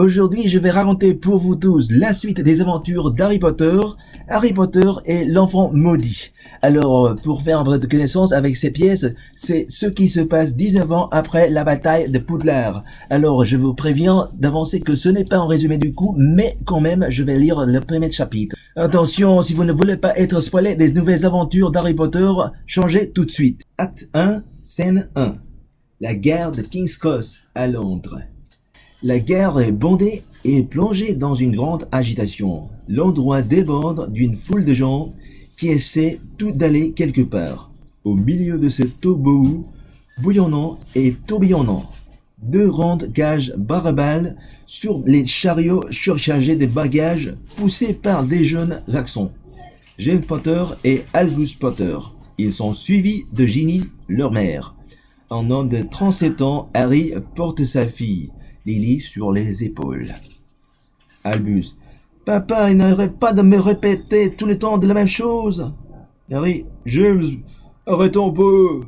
Aujourd'hui, je vais raconter pour vous tous la suite des aventures d'Harry Potter, Harry Potter et l'enfant maudit. Alors, pour faire un peu de connaissance avec ces pièces, c'est ce qui se passe 19 ans après la bataille de Poudlard. Alors, je vous préviens d'avancer que ce n'est pas un résumé du coup, mais quand même, je vais lire le premier chapitre. Attention, si vous ne voulez pas être spoilé des nouvelles aventures d'Harry Potter, changez tout de suite. Acte 1, scène 1. La guerre de King's Cross à Londres. La guerre est bondée et plongée dans une grande agitation. L'endroit déborde d'une foule de gens qui essaient tout d'aller quelque part. Au milieu de ce tobohu bouillonnant et tourbillonnant, deux grandes cages barbales sur les chariots surchargés de bagages poussés par des jeunes garçons. James Potter et Albus Potter. Ils sont suivis de Ginny, leur mère. Un homme de 37 ans, Harry, porte sa fille. Lily sur les épaules. Albus. Papa, il n'arrête pas de me répéter tout le temps de la même chose. Harry. James, arrêtons un peu.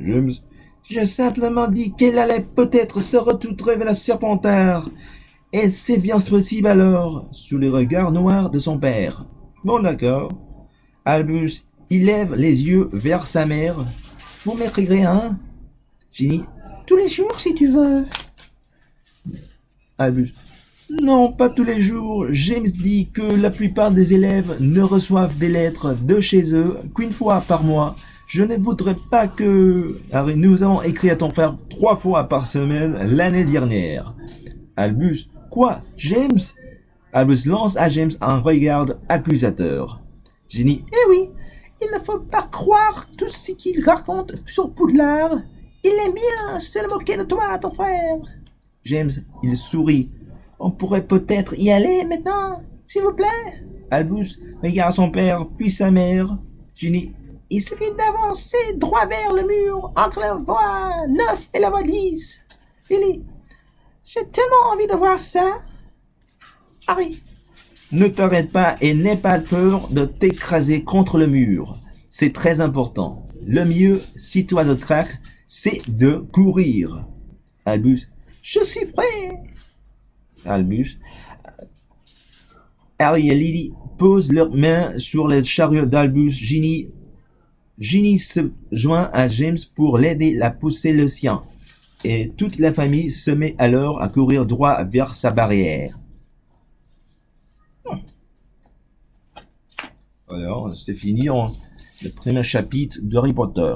James. J'ai simplement dit qu'elle allait peut-être se retrouver vers la Serpentard. Et c'est bien possible alors, sous les regards noirs de son père. Bon d'accord. Albus, il lève les yeux vers sa mère. Vous m'écrirez, hein? Ginny. Tous les jours si tu veux. Albus. Non, pas tous les jours. James dit que la plupart des élèves ne reçoivent des lettres de chez eux qu'une fois par mois. Je ne voudrais pas que... Harry, nous avons écrit à ton frère trois fois par semaine l'année dernière. Albus. Quoi James? Albus lance à James un regard accusateur. Ginny. Eh oui, il ne faut pas croire tout ce qu'il raconte sur Poudlard. Il aime bien se moquer de toi, ton frère. James, il sourit. On pourrait peut-être y aller maintenant, s'il vous plaît. Albus regarde son père, puis sa mère. Ginny, il suffit d'avancer droit vers le mur, entre la voie 9 et la voie 10. Lily, j'ai tellement envie de voir ça. Harry. Ne t'arrête pas et n'aie pas peur de t'écraser contre le mur. C'est très important. Le mieux, si toi de traque, c'est de courir. Albus, je suis prêt. Albus. Harry et Lily posent leurs mains sur le chariot d'Albus. Ginny, Ginny se joint à James pour l'aider à pousser le sien. Et toute la famille se met alors à courir droit vers sa barrière. Alors, c'est fini, le premier chapitre de Harry Potter.